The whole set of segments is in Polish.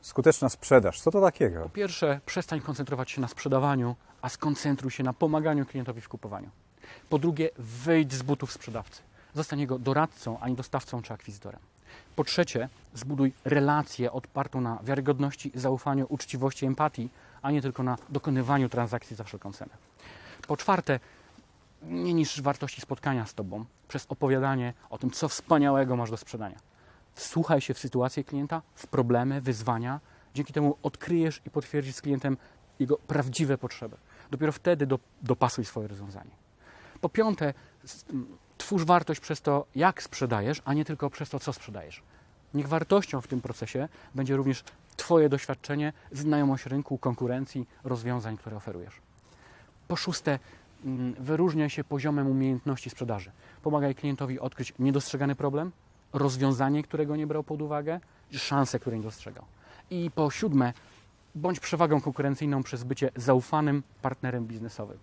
Skuteczna sprzedaż. Co to takiego? Po pierwsze, przestań koncentrować się na sprzedawaniu, a skoncentruj się na pomaganiu klientowi w kupowaniu. Po drugie, wyjdź z butów sprzedawcy. Zostań jego doradcą, a nie dostawcą czy akwizytorem. Po trzecie, zbuduj relację odpartą na wiarygodności, zaufaniu, uczciwości, empatii, a nie tylko na dokonywaniu transakcji za wszelką cenę. Po czwarte, nie niż wartości spotkania z Tobą przez opowiadanie o tym, co wspaniałego masz do sprzedania. Wsłuchaj się w sytuację klienta, w problemy, wyzwania. Dzięki temu odkryjesz i potwierdzisz z klientem jego prawdziwe potrzeby. Dopiero wtedy do, dopasuj swoje rozwiązanie. Po piąte, twórz wartość przez to, jak sprzedajesz, a nie tylko przez to, co sprzedajesz. Niech wartością w tym procesie będzie również Twoje doświadczenie, znajomość rynku, konkurencji, rozwiązań, które oferujesz. Po szóste, wyróżniaj się poziomem umiejętności sprzedaży. Pomagaj klientowi odkryć niedostrzegany problem, rozwiązanie, którego nie brał pod uwagę, szansę, której nie dostrzegał. I po siódme, bądź przewagą konkurencyjną przez bycie zaufanym partnerem biznesowym.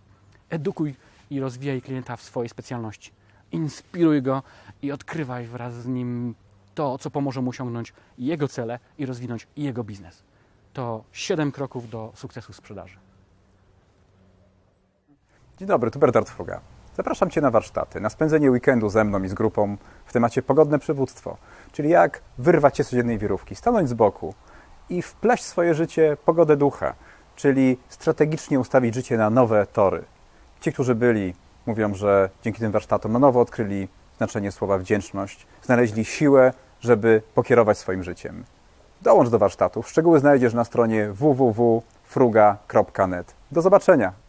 Edukuj i rozwijaj klienta w swojej specjalności. Inspiruj go i odkrywaj wraz z nim to, co pomoże mu osiągnąć jego cele i rozwinąć jego biznes. To siedem kroków do sukcesu sprzedaży. Dzień dobry, tu Bernard Fruga. Zapraszam Cię na warsztaty, na spędzenie weekendu ze mną i z grupą w temacie pogodne przywództwo, czyli jak wyrwać się z codziennej wirówki, stanąć z boku i wpleść w swoje życie pogodę ducha, czyli strategicznie ustawić życie na nowe tory. Ci, którzy byli, mówią, że dzięki tym warsztatom na nowo odkryli znaczenie słowa wdzięczność, znaleźli siłę, żeby pokierować swoim życiem. Dołącz do warsztatów. Szczegóły znajdziesz na stronie www.fruga.net. Do zobaczenia!